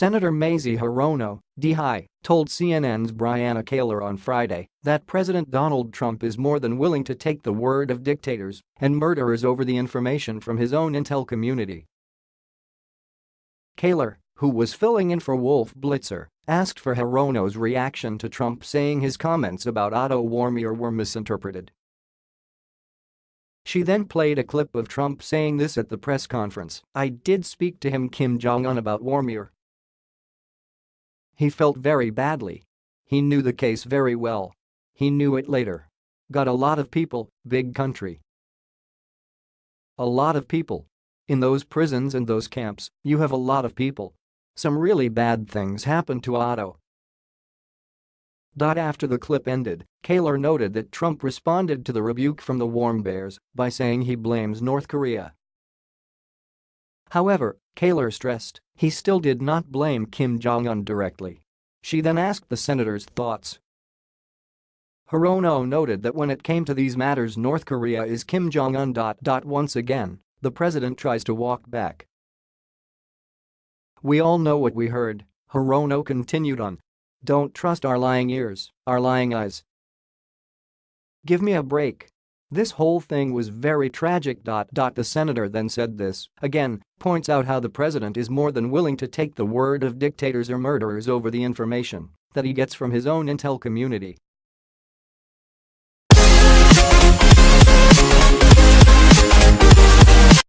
Senator Mazie Hirono, DI, told CNN's Brianna Keilar on Friday that President Donald Trump is more than willing to take the word of dictators and murderers over the information from his own intel community. Keilar, who was filling in for Wolf Blitzer, asked for Hirono's reaction to Trump saying his comments about Otto Warmbier were misinterpreted. She then played a clip of Trump saying this at the press conference, I did speak to him Kim Jong-un about Warmbier, he felt very badly. He knew the case very well. He knew it later. Got a lot of people, big country. A lot of people. In those prisons and those camps, you have a lot of people. Some really bad things happened to Otto. After the clip ended, Keilar noted that Trump responded to the rebuke from the Warmbiers by saying he blames North Korea. However, Keilar stressed he still did not blame Kim Jong-un directly. She then asked the senator's thoughts. Hirono noted that when it came to these matters North Korea is Kim Jong-un. Once again, the president tries to walk back. We all know what we heard, Hirono continued on. Don't trust our lying ears, our lying eyes. Give me a break, this whole thing was very tragic. The senator then said this, again, points out how the president is more than willing to take the word of dictators or murderers over the information that he gets from his own intel community